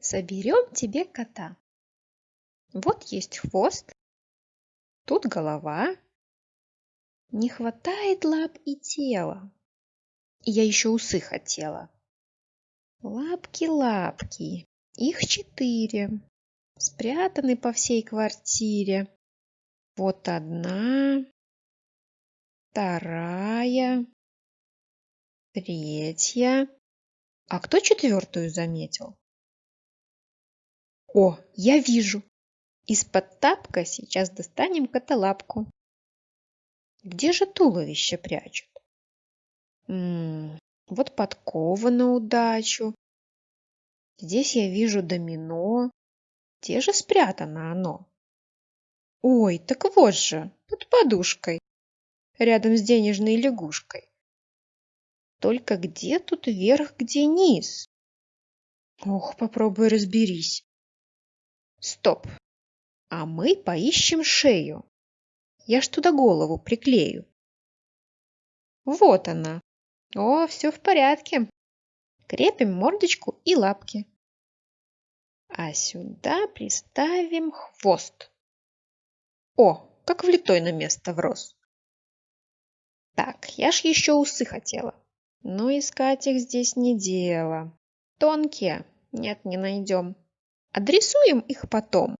Соберем тебе кота. Вот есть хвост, тут голова. Не хватает лап и тела. И я еще усы хотела. Лапки-лапки, их четыре, спрятаны по всей квартире. Вот одна, вторая, третья. А кто четвертую заметил? О, я вижу! Из-под тапка сейчас достанем котолапку. Где же туловище прячут? М -м, вот подкова на удачу. Здесь я вижу домино. Где же спрятано оно? Ой, так вот же, под подушкой, рядом с денежной лягушкой. Только где тут верх, где низ? Ох, попробуй разберись. Стоп. А мы поищем шею. Я ж туда голову приклею. Вот она. О, все в порядке. Крепим мордочку и лапки. А сюда приставим хвост. О, как влитой на место врос. Так, я ж еще усы хотела. Но искать их здесь не дело. Тонкие. Нет, не найдем. Адресуем их потом.